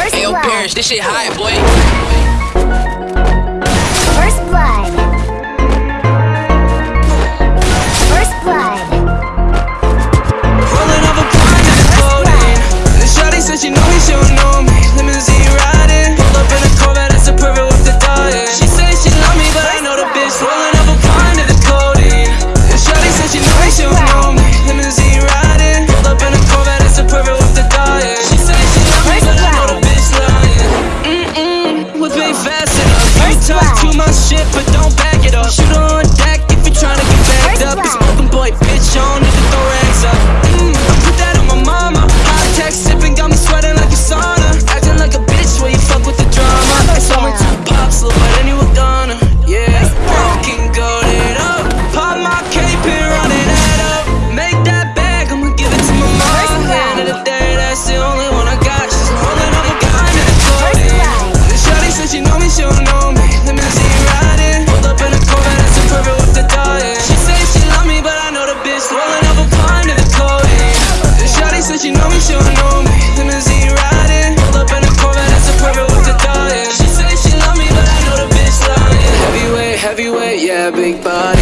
First Hey, yo, blood. Parrish, this shit hot, boy. do my shit, but don't back it up Shoot on deck if you're trying to get backed up It's broken boy, bitch, on it. never blind to the coding Shawty said she know me, she don't know me. Limousine riding Pulled up in a Corvette, it's a perfect with the dying She say she love me, but I know the bitch lying. Heavyweight, heavyweight, yeah, big body.